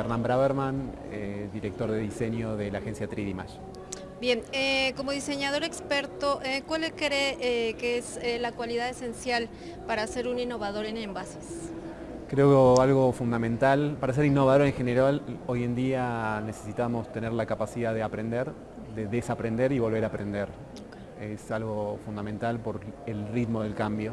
Abraham Braverman, eh, director de diseño de la agencia 3D Mesh. Bien, eh, como diseñador experto, eh, ¿cuál cree que es la cualidad esencial para ser un innovador en envases? Creo que algo fundamental, para ser innovador en general, hoy en día necesitamos tener la capacidad de aprender, de desaprender y volver a aprender. Es algo fundamental por el ritmo del cambio.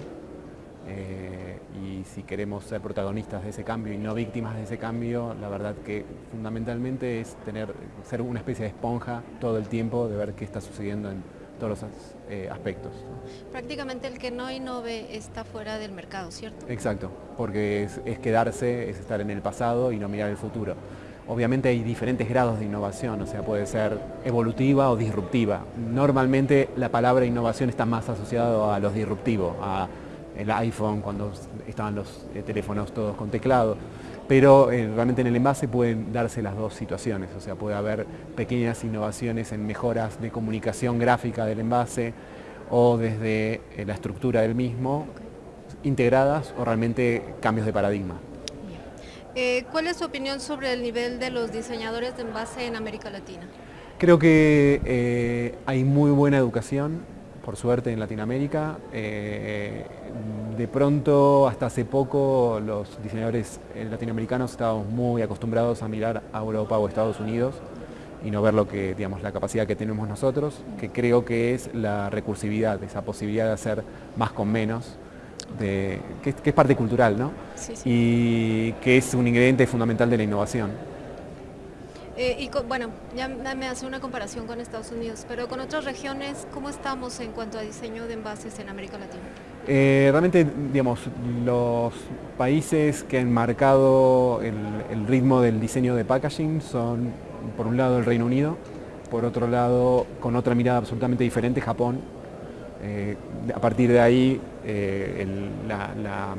Eh, y si queremos ser protagonistas de ese cambio y no víctimas de ese cambio, la verdad que fundamentalmente es tener, ser una especie de esponja todo el tiempo de ver qué está sucediendo en todos los eh, aspectos. Prácticamente el que no innove está fuera del mercado, ¿cierto? Exacto, porque es, es quedarse, es estar en el pasado y no mirar el futuro. Obviamente hay diferentes grados de innovación, o sea, puede ser evolutiva o disruptiva. Normalmente la palabra innovación está más asociada a los disruptivos, a el iPhone, cuando estaban los eh, teléfonos todos con teclado, pero eh, realmente en el envase pueden darse las dos situaciones, o sea, puede haber pequeñas innovaciones en mejoras de comunicación gráfica del envase o desde eh, la estructura del mismo, integradas o realmente cambios de paradigma. ¿Cuál es su opinión sobre el nivel de los diseñadores de envase en América Latina? Creo que hay muy buena educación, por suerte en Latinoamérica. Eh, de pronto, hasta hace poco, los diseñadores eh, latinoamericanos estábamos muy acostumbrados a mirar a Europa o Estados Unidos y no ver lo que, digamos, la capacidad que tenemos nosotros, que creo que es la recursividad, esa posibilidad de hacer más con menos, de, que, es parte cultural, ¿no? Y que es un ingrediente fundamental de la innovación. Eh, y bueno, ya me hace una comparación con Estados Unidos, pero con otras regiones, ¿cómo estamos en cuanto a diseño de envases en América Latina? Eh, realmente, digamos, los países que han marcado el, ritmo del diseño de packaging son, por un lado, el Reino Unido, por otro lado, con otra mirada absolutamente diferente, Japón. Eh, a partir de ahí, la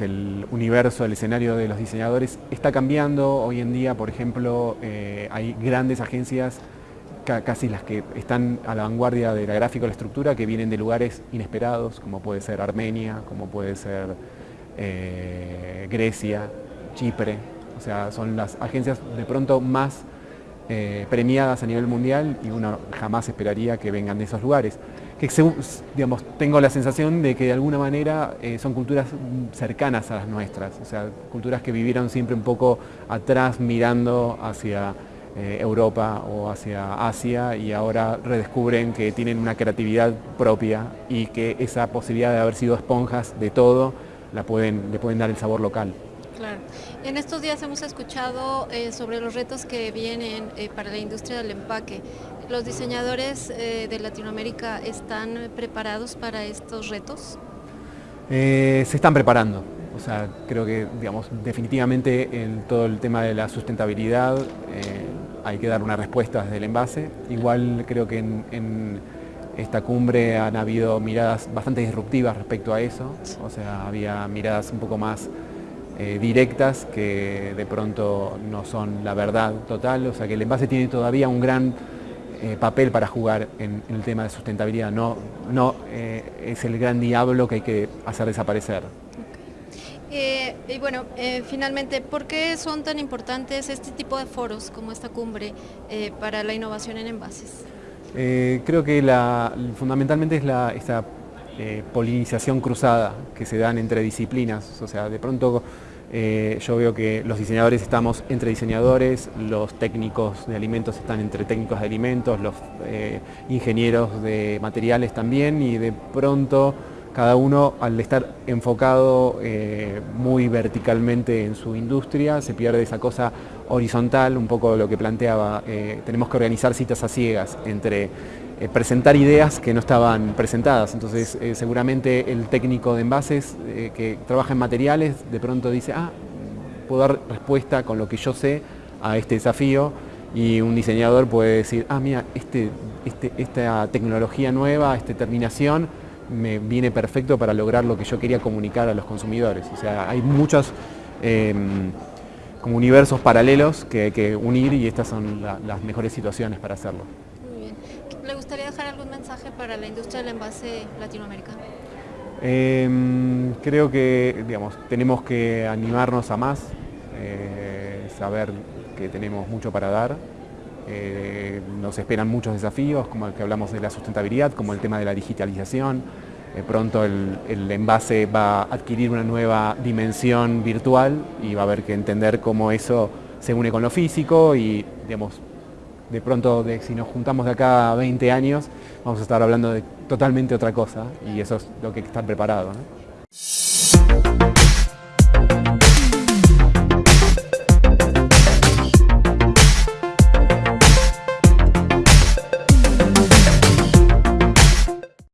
el universo, el escenario de los diseñadores está cambiando. Hoy en día, por ejemplo, eh, hay grandes agencias, casi las que están a la vanguardia de la gráfica o la estructura, que vienen de lugares inesperados, como puede ser Armenia, como puede ser eh, Grecia, Chipre. O sea, son las agencias de pronto más eh, premiadas a nivel mundial y uno jamás esperaría que vengan de esos lugares que tengo la sensación de que de alguna manera eh, son culturas cercanas a las nuestras, o sea, culturas que vivieron siempre un poco atrás mirando hacia eh, Europa o hacia Asia y ahora redescubren que tienen una creatividad propia y que esa posibilidad de haber sido esponjas de todo la pueden, le pueden dar el sabor local. Claro. En estos días hemos escuchado eh, sobre los retos que vienen eh, para la industria del empaque. ¿Los diseñadores eh, de Latinoamérica están preparados para estos retos? se están preparando. O sea, creo que, digamos, definitivamente en todo el tema de la sustentabilidad hay que dar una respuesta desde el envase. Igual creo que en esta cumbre han habido miradas bastante disruptivas respecto a eso. O sea, había miradas un poco más eh, directas que de pronto no son la verdad total, o sea que el envase tiene todavía un gran eh, papel para jugar en, el tema de sustentabilidad, no, no eh, es el gran diablo que hay que hacer desaparecer. y bueno, finalmente, ¿por qué son tan importantes este tipo de foros como esta cumbre para la innovación en envases? creo que la, fundamentalmente es la, esta polinización cruzada que se dan entre disciplinas, o sea, de pronto eh, yo veo que los diseñadores estamos entre diseñadores, los técnicos de alimentos están entre técnicos de alimentos, los eh, ingenieros de materiales también y de pronto cada uno al estar enfocado eh, muy verticalmente en su industria se pierde esa cosa horizontal, un poco lo que planteaba, tenemos que organizar citas a ciegas entre eh, presentar ideas que no estaban presentadas. Entonces, eh, seguramente el técnico de envases eh, que trabaja en materiales de pronto dice, ah, puedo dar respuesta con lo que yo sé a este desafío y un diseñador puede decir, ah, mira, este, este, esta tecnología nueva, esta terminación, me viene perfecto para lograr lo que yo quería comunicar a los consumidores. O sea, hay muchos em, como universos paralelos que que unir y estas son las mejores situaciones para hacerlo. Para la industria del envase latinoamericano? Em, creo que digamos, tenemos que animarnos a más, eh, saber que tenemos mucho para dar. Eh, nos esperan muchos desafíos, como el que hablamos de la sustentabilidad, como el tema de la digitalización. pronto el, el, envase va a adquirir una nueva dimensión virtual y va a haber que entender cómo eso se une con lo físico y digamos, de pronto de, si nos juntamos de acá a 20 años vamos a estar hablando de totalmente otra cosa y eso es lo que hay que estar preparado.